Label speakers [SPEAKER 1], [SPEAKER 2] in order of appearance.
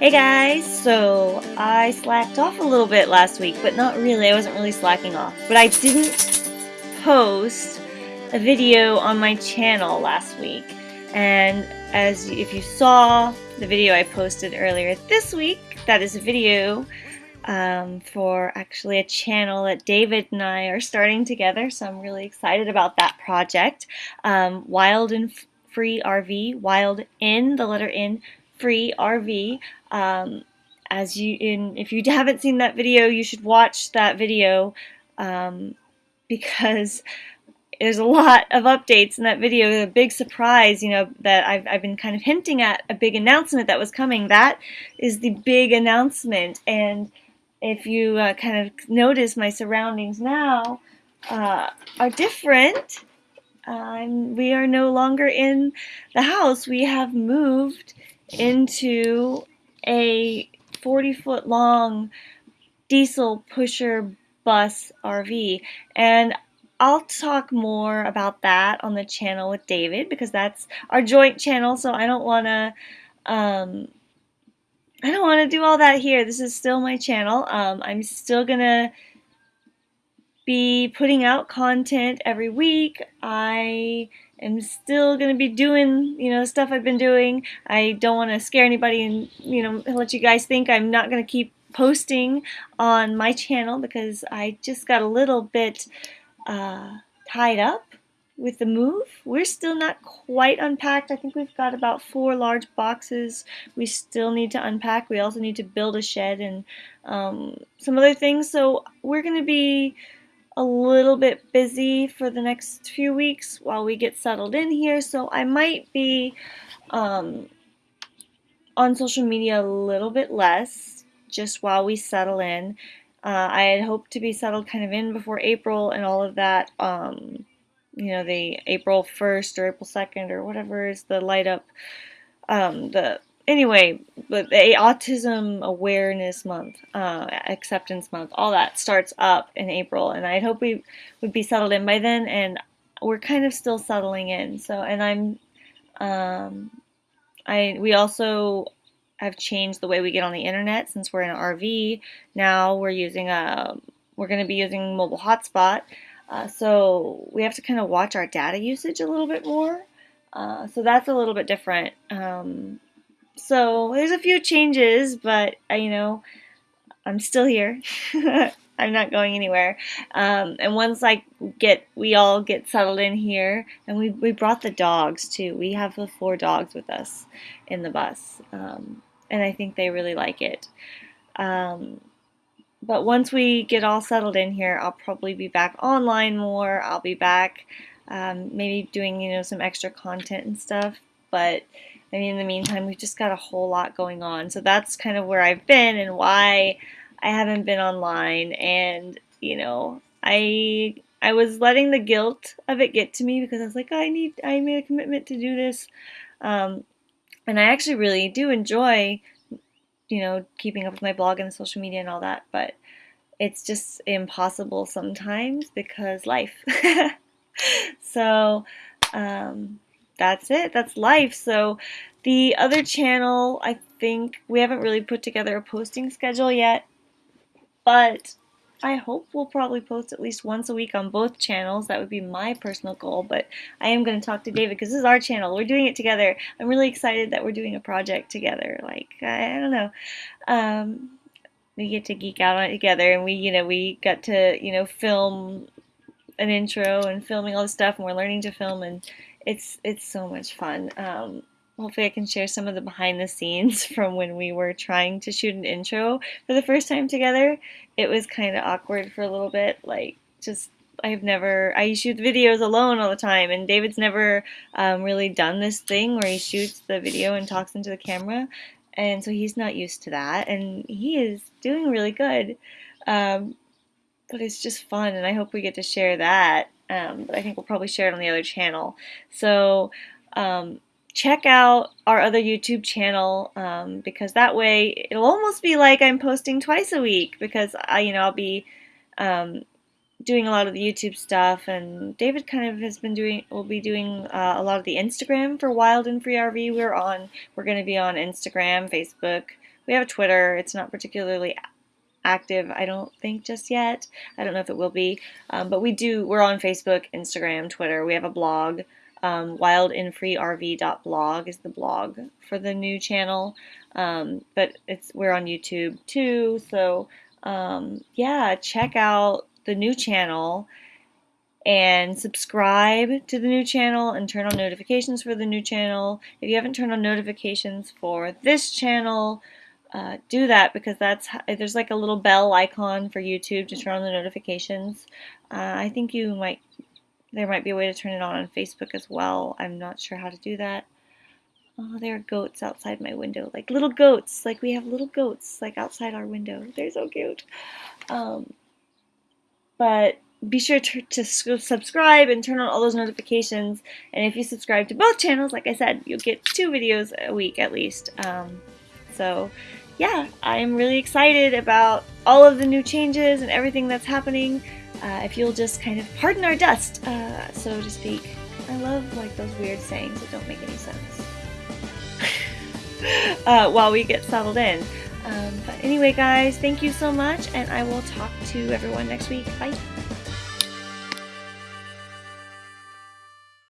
[SPEAKER 1] Hey guys, so I slacked off a little bit last week, but not really, I wasn't really slacking off. But I didn't post a video on my channel last week, and as if you saw the video I posted earlier this week, that is a video um, for actually a channel that David and I are starting together, so I'm really excited about that project. Um, Wild and Free RV, Wild in, the letter in, Free RV. Um, as you in, if you haven't seen that video, you should watch that video um, because there's a lot of updates in that video. A big surprise, you know, that I've, I've been kind of hinting at a big announcement that was coming. That is the big announcement. And if you uh, kind of notice my surroundings now uh, are different. Um, we are no longer in the house. We have moved into a 40 foot long diesel pusher bus RV. And I'll talk more about that on the channel with David because that's our joint channel. So I don't want to, um, I don't want to do all that here. This is still my channel. Um, I'm still going to be putting out content every week. I am still going to be doing, you know, stuff I've been doing. I don't want to scare anybody and, you know, let you guys think I'm not going to keep posting on my channel because I just got a little bit uh, tied up with the move. We're still not quite unpacked. I think we've got about four large boxes we still need to unpack. We also need to build a shed and um, some other things. So we're going to be a little bit busy for the next few weeks while we get settled in here. So I might be um, on social media a little bit less just while we settle in. Uh, I had hoped to be settled kind of in before April and all of that. Um, you know, the April 1st or April 2nd or whatever is the light up, um, the anyway, but the Autism Awareness Month, uh, Acceptance Month, all that starts up in April, and I'd hope we would be settled in by then, and we're kind of still settling in. So, and I'm, um, I we also have changed the way we get on the internet since we're in an RV. Now we're using a, we're going to be using mobile hotspot. Uh, so we have to kind of watch our data usage a little bit more. Uh, so that's a little bit different. Um, so there's a few changes, but uh, you know, I'm still here. I'm not going anywhere. Um, and once I get, we all get settled in here, and we, we brought the dogs too. We have the four dogs with us in the bus, um, and I think they really like it. Um, but once we get all settled in here, I'll probably be back online more. I'll be back um, maybe doing, you know, some extra content and stuff. But I mean, in the meantime, we've just got a whole lot going on. So that's kind of where I've been and why I haven't been online. And, you know, I I was letting the guilt of it get to me because I was like, I need, I made a commitment to do this. Um, and I actually really do enjoy, you know, keeping up with my blog and social media and all that. But it's just impossible sometimes because life. so, um, that's it. That's life. So the other channel, I think we haven't really put together a posting schedule yet, but I hope we'll probably post at least once a week on both channels. That would be my personal goal, but I am going to talk to David because this is our channel. We're doing it together. I'm really excited that we're doing a project together. Like, I, I don't know. Um, we get to geek out on it together and we, you know, we got to, you know, film an intro and filming all this stuff and we're learning to film and it's it's so much fun. Um, hopefully I can share some of the behind the scenes from when we were trying to shoot an intro for the first time together. It was kind of awkward for a little bit, like just I've never I shoot videos alone all the time, and David's never um, really done this thing where he shoots the video and talks into the camera, and so he's not used to that, and he is doing really good. Um, but it's just fun, and I hope we get to share that um, but I think we'll probably share it on the other channel. So um, check out our other YouTube channel um, because that way it'll almost be like I'm posting twice a week because I, you know, I'll be um, doing a lot of the YouTube stuff, and David kind of has been doing, will be doing uh, a lot of the Instagram for Wild and Free RV. We're on, we're going to be on Instagram, Facebook. We have a Twitter. It's not particularly active, I don't think just yet. I don't know if it will be, um, but we do. We're on Facebook, Instagram, Twitter. We have a blog. Um, wildandfreerv.blog is the blog for the new channel, um, but it's we're on YouTube too. So um, yeah, check out the new channel and subscribe to the new channel and turn on notifications for the new channel. If you haven't turned on notifications for this channel, uh, do that because that's there's like a little bell icon for YouTube to turn on the notifications. Uh, I think you might there might be a way to turn it on on Facebook as well. I'm not sure how to do that. Oh, there are goats outside my window, like little goats. Like we have little goats like outside our window. They're so cute. Um, but be sure to, to subscribe and turn on all those notifications. And if you subscribe to both channels, like I said, you'll get two videos a week at least. Um, so yeah, I'm really excited about all of the new changes and everything that's happening. Uh, if you'll just kind of pardon our dust, uh, so to speak. I love like those weird sayings that don't make any sense. uh, while we get settled in. Um, but anyway, guys, thank you so much, and I will talk to everyone next week. Bye.